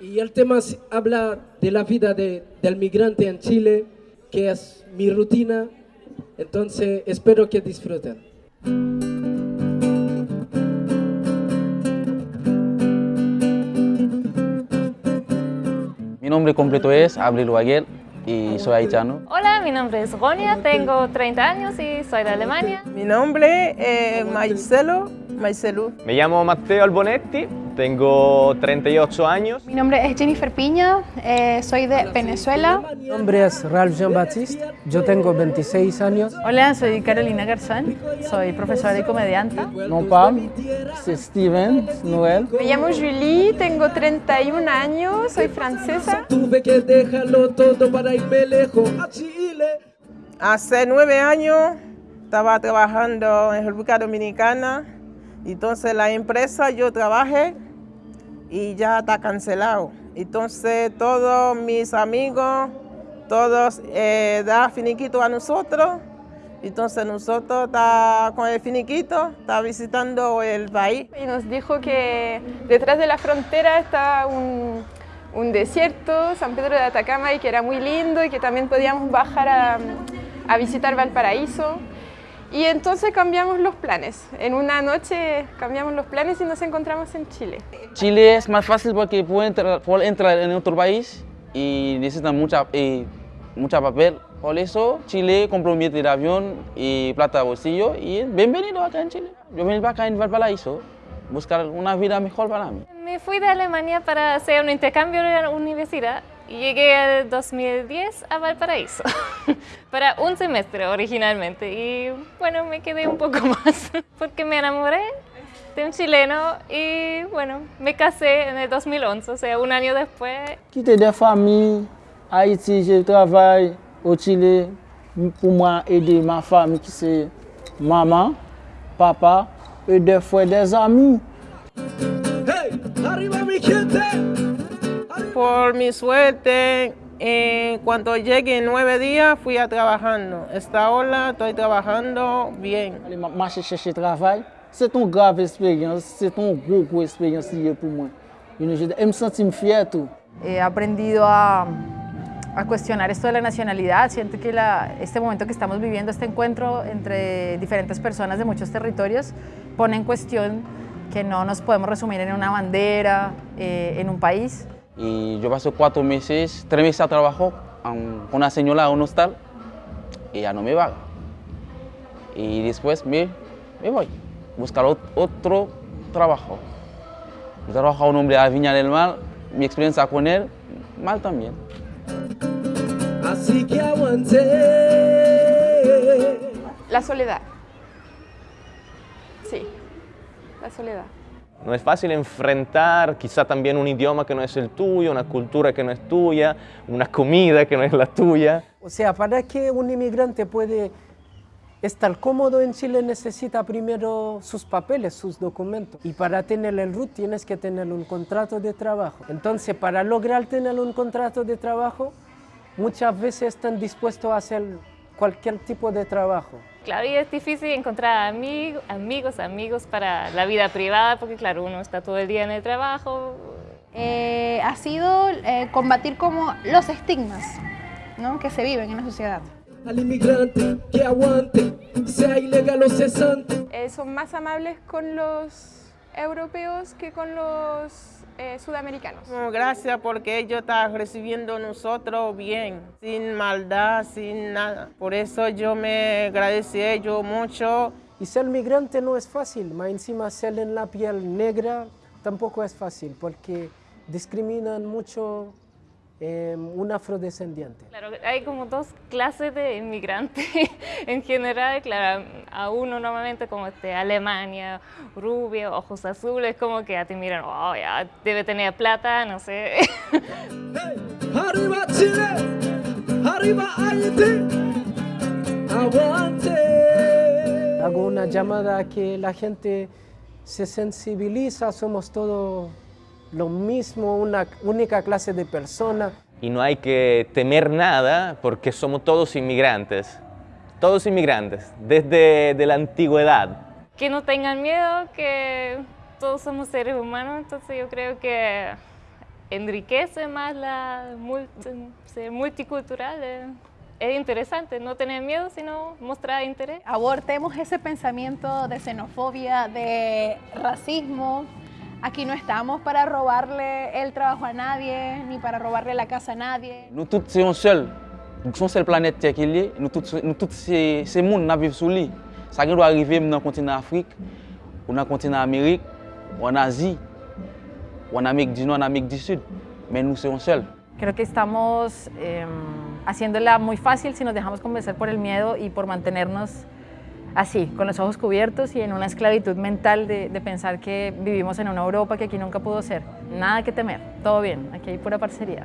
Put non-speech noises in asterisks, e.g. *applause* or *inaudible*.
Y el tema habla de la vida de- del migrante en Chile, que es mi rutina. Entonces espero que disfruten. Mi nombre completo es Abril Waguer y soy haitiano. Hola, mi nombre es Ronia, tengo 30 años y soy de Alemania. Mi nombre es Marcelo, Marcelo. Me llamo Matteo Albonetti, tengo 38 años. Mi nombre es Jennifer Piña, eh, soy de Venezuela. Mi nombre es Ralph Jean-Baptiste, yo tengo 26 años. Hola, soy Carolina Garzán, soy profesora y comedianta. Mon Pam, c'est Steven Noel. Me llamo Julie, tengo 31 años, soy francesa. Tuve que dejarlo todo para irme lejos a Chile. Hace nueve años estaba trabajando en República Dominicana. Entonces la empresa yo trabajé y ya está cancelado. Entonces todos mis amigos, todos eh, dan finiquito a nosotros. Entonces nosotros está con el finiquito, está visitando el país. Y nos dijo que detrás de la frontera estaba un, un desierto, San Pedro de Atacama, y que era muy lindo y que también podíamos bajar a, a visitar Valparaíso. Y entonces cambiamos los planes. En una noche cambiamos los planes y nos encontramos en Chile. Chile es más fácil porque puede entrar, puede entrar en otro país y necesitan mucha, eh, mucha papel. Por eso Chile compró un billete de avión y plata de bolsillo y bienvenido acá en Chile. Yo vine acá en Valparaíso, buscar una vida mejor para mí. Me fui de Alemania para hacer un intercambio en la universidad llegué en 2010 a Valparaíso *laughs* para un semestre originalmente y bueno, me quedé un poco *laughs* más porque me enamoré de un chileno y bueno, me casé en el 2011, o sea, un año después. Quitté des familles, Haïti, je travaille au Chili pour moi aider ma famille qui c'est maman, papa et des fois des amis. Por mi suerte, en cuanto llegue en nueve días, fui a trabajando. Esta hora estoy trabajando bien. Marcher chercher travail, c'est une grave expérience, c'est une grosse, grosse expérience pour moi. Je me sens fier tout. He aprendido a, a cuestionar esto de la nacionalidad. Siento que la- este momento que estamos viviendo, este encuentro entre diferentes personas de muchos territorios, pone en cuestión que no nos podemos resumir en una bandera, eh, en un país. Y yo pasé cuatro meses, tres meses a trabajo con una señora a un hostal y ya no me va. Y después me, me voy a buscar ot- otro trabajo. Yo trabajo a un hombre a Viña del Mar, mi experiencia con él, mal también. Así que aguanté. La soledad. Sí, la soledad. No es fácil enfrentar quizá también un idioma que no es el tuyo, una cultura que no es tuya, una comida que no es la tuya. O sea, para que un inmigrante puede estar cómodo en Chile necesita primero sus papeles, sus documentos. Y para tener el RUT tienes que tener un contrato de trabajo. Entonces, para lograr tener un contrato de trabajo, muchas veces están dispuestos a hacer cualquier tipo de trabajo. Claro, y es difícil encontrar amigos, amigos, amigos para la vida privada, porque claro, uno está todo el día en el trabajo. Eh, ha sido eh, combatir como los estigmas ¿no? que se viven en la sociedad. Al inmigrante que aguante, sea ilegal o cesante. Eh, son más amables con los europeos que con los eh, sudamericanos. No, Gracias porque ellos están recibiendo a nosotros bien, sin maldad, sin nada. Por eso yo me agradecí a ellos mucho. Y ser migrante no es fácil, más encima ser en la piel negra tampoco es fácil, porque discriminan mucho eh, un afrodescendiente. Claro, hay como dos clases de inmigrantes *laughs* en general. Claro, a uno normalmente como de Alemania, rubio, ojos azules, como que ya te miran, oh, ya debe tener plata, no sé. ¡Arriba Chile! ¡Arriba Haití! ¡Aguante! Hago una llamada a que la gente se sensibiliza, somos todos lo mismo, una única clase de persona. Y no hay que temer nada porque somos todos inmigrantes. Todos inmigrantes, desde de la antigüedad. que no tengan miedo, que todos somos seres humanos, entonces yo creo que enriquece más la multi- ser multicultural. eh. Es interesante, no tener miedo, sino mostrar interés. Abortemos ese pensamiento de xenofobia, de racismo. Aquí no estamos para robarle el trabajo a nadie, ni para robarle la casa a nadie. Nous tous, c'est un seul. Son seul planète Terre qui est. Nous tous, nous tous c'est c'est monde qui vivent sur lui. Ça qui doit arriver dans le continent Afrique, ou dans le continent Amérique, ou en Asie, ou en Amérique du Nord, en Amérique du Sud. Mais nous, c'est un seul. Creo que estamos eh, haciéndola muy fácil si nos dejamos convencer por el miedo y por mantenernos así, con los ojos cubiertos y en una esclavitud mental de, pensar que vivimos en una Europa que aquí nunca pudo ser. Nada que temer, todo bien, aquí hay pura parcería.